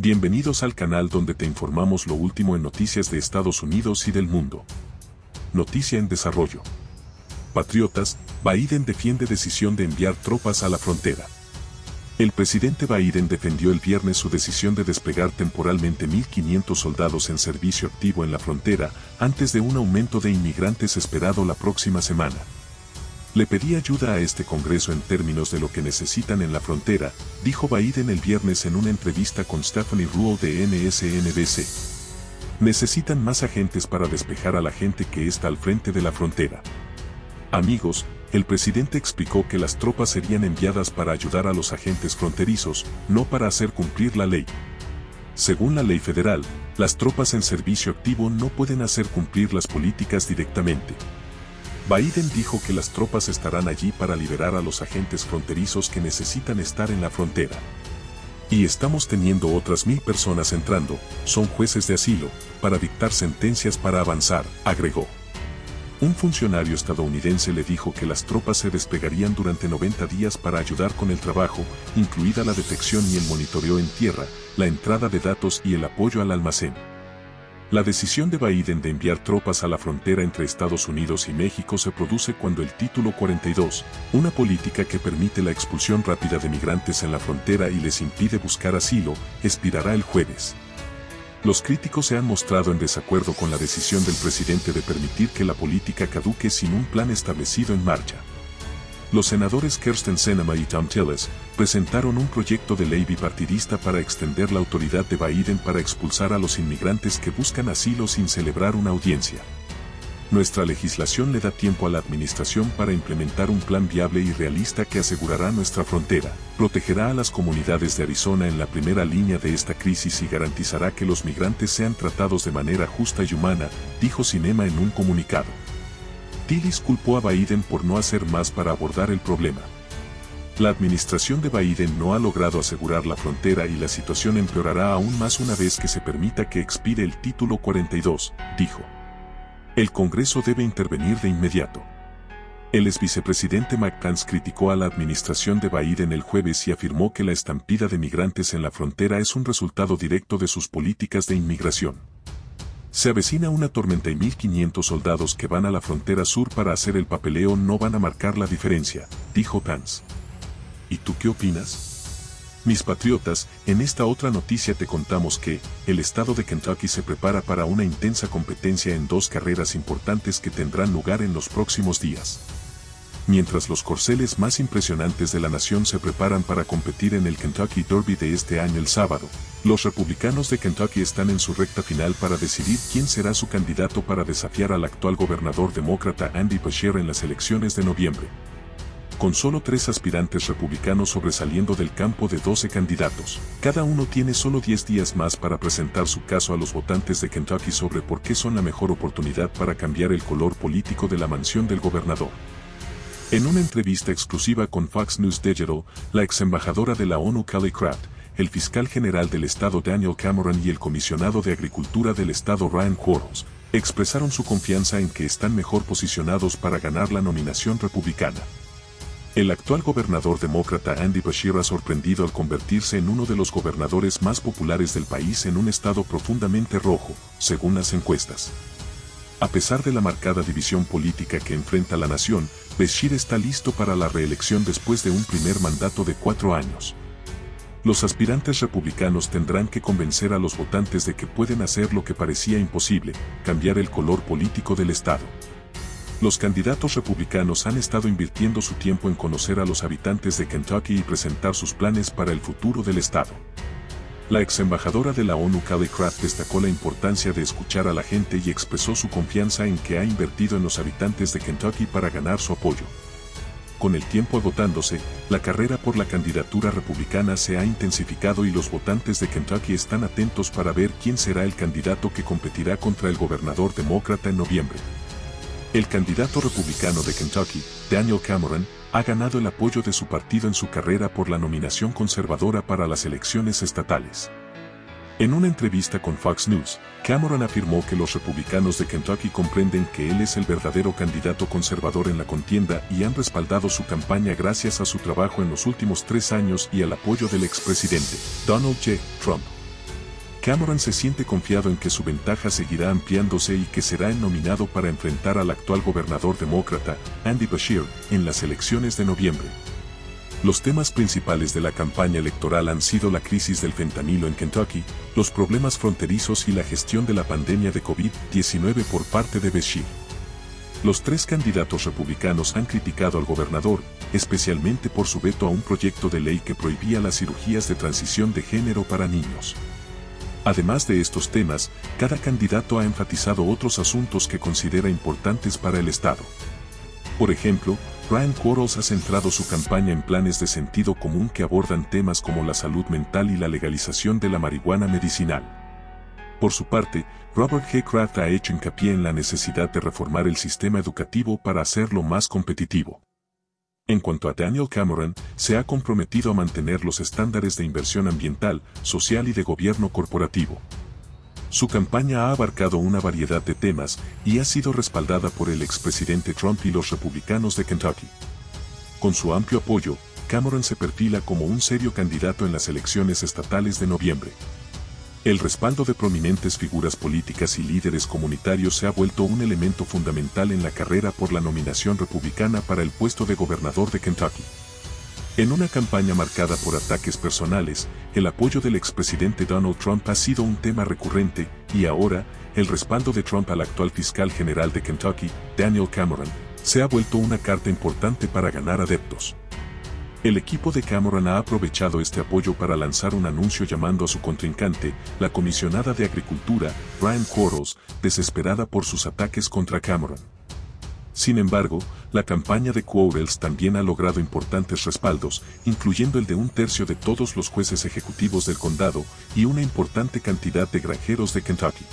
Bienvenidos al canal donde te informamos lo último en noticias de Estados Unidos y del mundo. Noticia en desarrollo. Patriotas, Biden defiende decisión de enviar tropas a la frontera. El presidente Biden defendió el viernes su decisión de desplegar temporalmente 1.500 soldados en servicio activo en la frontera antes de un aumento de inmigrantes esperado la próxima semana. Le pedí ayuda a este Congreso en términos de lo que necesitan en la frontera, dijo Biden el viernes en una entrevista con Stephanie Ruhl de MSNBC. Necesitan más agentes para despejar a la gente que está al frente de la frontera. Amigos, el presidente explicó que las tropas serían enviadas para ayudar a los agentes fronterizos, no para hacer cumplir la ley. Según la ley federal, las tropas en servicio activo no pueden hacer cumplir las políticas directamente. Biden dijo que las tropas estarán allí para liberar a los agentes fronterizos que necesitan estar en la frontera. Y estamos teniendo otras mil personas entrando, son jueces de asilo, para dictar sentencias para avanzar, agregó. Un funcionario estadounidense le dijo que las tropas se despegarían durante 90 días para ayudar con el trabajo, incluida la detección y el monitoreo en tierra, la entrada de datos y el apoyo al almacén. La decisión de Biden de enviar tropas a la frontera entre Estados Unidos y México se produce cuando el Título 42, una política que permite la expulsión rápida de migrantes en la frontera y les impide buscar asilo, expirará el jueves. Los críticos se han mostrado en desacuerdo con la decisión del presidente de permitir que la política caduque sin un plan establecido en marcha. Los senadores Kirsten Sinema y Tom Tillis presentaron un proyecto de ley bipartidista para extender la autoridad de Biden para expulsar a los inmigrantes que buscan asilo sin celebrar una audiencia. Nuestra legislación le da tiempo a la administración para implementar un plan viable y realista que asegurará nuestra frontera, protegerá a las comunidades de Arizona en la primera línea de esta crisis y garantizará que los migrantes sean tratados de manera justa y humana, dijo Cinema en un comunicado. Tillis culpó a Biden por no hacer más para abordar el problema. La administración de Biden no ha logrado asegurar la frontera y la situación empeorará aún más una vez que se permita que expire el título 42, dijo. El Congreso debe intervenir de inmediato. El ex vicepresidente Pence criticó a la administración de Biden el jueves y afirmó que la estampida de migrantes en la frontera es un resultado directo de sus políticas de inmigración. Se avecina una tormenta y 1.500 soldados que van a la frontera sur para hacer el papeleo no van a marcar la diferencia, dijo Pence. ¿Y tú qué opinas? Mis patriotas, en esta otra noticia te contamos que, el estado de Kentucky se prepara para una intensa competencia en dos carreras importantes que tendrán lugar en los próximos días mientras los corceles más impresionantes de la nación se preparan para competir en el Kentucky Derby de este año el sábado. Los republicanos de Kentucky están en su recta final para decidir quién será su candidato para desafiar al actual gobernador demócrata Andy Beshear en las elecciones de noviembre. Con solo tres aspirantes republicanos sobresaliendo del campo de 12 candidatos, cada uno tiene solo 10 días más para presentar su caso a los votantes de Kentucky sobre por qué son la mejor oportunidad para cambiar el color político de la mansión del gobernador. En una entrevista exclusiva con Fox News Digital, la ex embajadora de la ONU Kelly Craft, el fiscal general del estado Daniel Cameron y el comisionado de Agricultura del estado Ryan Quarles, expresaron su confianza en que están mejor posicionados para ganar la nominación republicana. El actual gobernador demócrata Andy Bashir ha sorprendido al convertirse en uno de los gobernadores más populares del país en un estado profundamente rojo, según las encuestas. A pesar de la marcada división política que enfrenta la nación, Bashir está listo para la reelección después de un primer mandato de cuatro años. Los aspirantes republicanos tendrán que convencer a los votantes de que pueden hacer lo que parecía imposible, cambiar el color político del Estado. Los candidatos republicanos han estado invirtiendo su tiempo en conocer a los habitantes de Kentucky y presentar sus planes para el futuro del Estado. La ex embajadora de la ONU Kelly Craft destacó la importancia de escuchar a la gente y expresó su confianza en que ha invertido en los habitantes de Kentucky para ganar su apoyo. Con el tiempo agotándose, la carrera por la candidatura republicana se ha intensificado y los votantes de Kentucky están atentos para ver quién será el candidato que competirá contra el gobernador demócrata en noviembre. El candidato republicano de Kentucky, Daniel Cameron, ha ganado el apoyo de su partido en su carrera por la nominación conservadora para las elecciones estatales. En una entrevista con Fox News, Cameron afirmó que los republicanos de Kentucky comprenden que él es el verdadero candidato conservador en la contienda y han respaldado su campaña gracias a su trabajo en los últimos tres años y al apoyo del expresidente, Donald J. Trump. Cameron se siente confiado en que su ventaja seguirá ampliándose y que será nominado para enfrentar al actual gobernador demócrata, Andy Bashir, en las elecciones de noviembre. Los temas principales de la campaña electoral han sido la crisis del fentanilo en Kentucky, los problemas fronterizos y la gestión de la pandemia de COVID-19 por parte de Bashir. Los tres candidatos republicanos han criticado al gobernador, especialmente por su veto a un proyecto de ley que prohibía las cirugías de transición de género para niños. Además de estos temas, cada candidato ha enfatizado otros asuntos que considera importantes para el Estado. Por ejemplo, Brian Quarles ha centrado su campaña en planes de sentido común que abordan temas como la salud mental y la legalización de la marihuana medicinal. Por su parte, Robert G. Kraft ha hecho hincapié en la necesidad de reformar el sistema educativo para hacerlo más competitivo. En cuanto a Daniel Cameron, se ha comprometido a mantener los estándares de inversión ambiental, social y de gobierno corporativo. Su campaña ha abarcado una variedad de temas y ha sido respaldada por el expresidente Trump y los republicanos de Kentucky. Con su amplio apoyo, Cameron se perfila como un serio candidato en las elecciones estatales de noviembre. El respaldo de prominentes figuras políticas y líderes comunitarios se ha vuelto un elemento fundamental en la carrera por la nominación republicana para el puesto de gobernador de Kentucky. En una campaña marcada por ataques personales, el apoyo del expresidente Donald Trump ha sido un tema recurrente, y ahora, el respaldo de Trump al actual fiscal general de Kentucky, Daniel Cameron, se ha vuelto una carta importante para ganar adeptos. El equipo de Cameron ha aprovechado este apoyo para lanzar un anuncio llamando a su contrincante, la comisionada de Agricultura, Brian Quarles, desesperada por sus ataques contra Cameron. Sin embargo, la campaña de Quarles también ha logrado importantes respaldos, incluyendo el de un tercio de todos los jueces ejecutivos del condado y una importante cantidad de granjeros de Kentucky.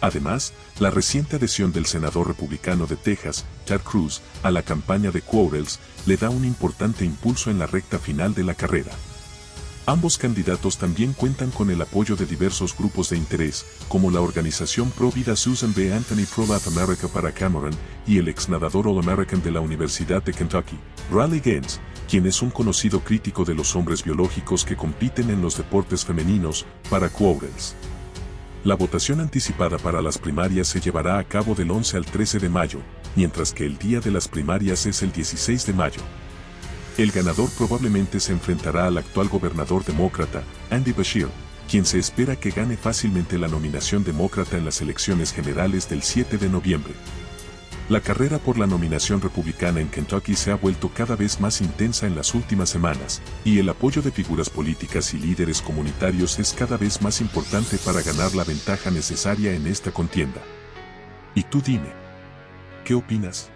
Además, la reciente adhesión del senador republicano de Texas, Ted Cruz, a la campaña de Quarles le da un importante impulso en la recta final de la carrera. Ambos candidatos también cuentan con el apoyo de diversos grupos de interés, como la organización pro vida Susan B. Anthony Pro Life America para Cameron y el ex nadador All American de la Universidad de Kentucky, Riley Gaines, quien es un conocido crítico de los hombres biológicos que compiten en los deportes femeninos, para Quarles. La votación anticipada para las primarias se llevará a cabo del 11 al 13 de mayo, mientras que el día de las primarias es el 16 de mayo. El ganador probablemente se enfrentará al actual gobernador demócrata, Andy Bashir, quien se espera que gane fácilmente la nominación demócrata en las elecciones generales del 7 de noviembre. La carrera por la nominación republicana en Kentucky se ha vuelto cada vez más intensa en las últimas semanas, y el apoyo de figuras políticas y líderes comunitarios es cada vez más importante para ganar la ventaja necesaria en esta contienda. Y tú dime, ¿qué opinas?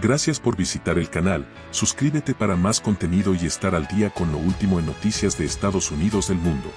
Gracias por visitar el canal, suscríbete para más contenido y estar al día con lo último en noticias de Estados Unidos del mundo.